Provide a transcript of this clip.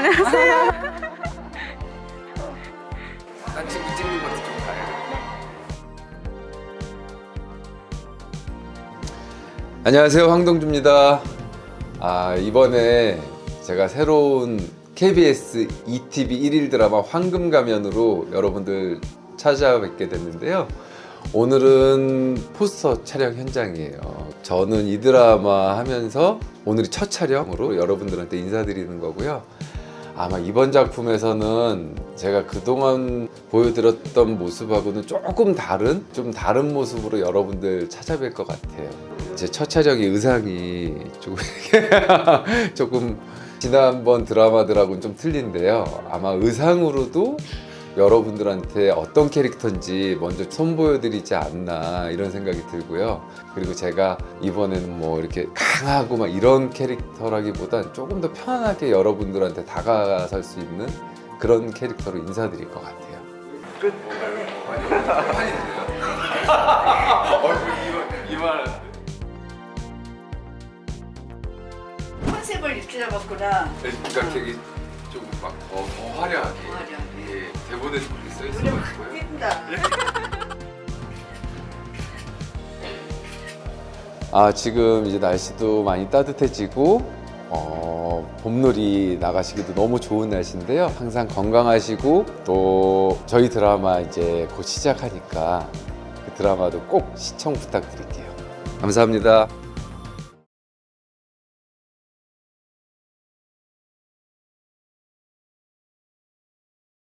안녕하세요. 딴 친구 찍는 것도 좀 봐요. 안녕하세요 황동주입니다. 아 이번에 제가 새로운 KBS ETV 1일 드라마 황금가면으로 여러분들 찾아뵙게 됐는데요. 오늘은 포스터 촬영 현장이에요. 저는 이 드라마 하면서 오늘이 첫 촬영으로 여러분들한테 인사드리는 거고요. 아마 이번 작품에서는 제가 그동안 보여드렸던 모습하고는 조금 다른 좀 다른 모습으로 여러분들 찾아뵐 것 같아요. 제첫 촬영이 의상이 조금 조금 지난번 드라마들하고는 좀 틀린데요. 아마 의상으로도 여러분들한테 어떤 캐릭터인지 먼저 선보여 드리지 않나 이런 생각이 들고요. 그리고 제가 이번에는 뭐 이렇게 강하고 막 이런 캐릭터라기보단 조금 더 편하게 여러분들한테 다가설 수 있는 그런 캐릭터로 인사드릴 것 같아요. 끝? 얼굴 이만 컨셉을 이렇게 잡았구나. 그러니까 되게 예, 대본에도 그렇게 써 있어가지고요. 확 띈다. 아 지금 이제 날씨도 많이 따뜻해지고 어, 봄놀이 나가시기도 너무 좋은 날씨인데요. 항상 건강하시고 또 저희 드라마 이제 곧 시작하니까 그 드라마도 꼭 시청 부탁드릴게요. 감사합니다.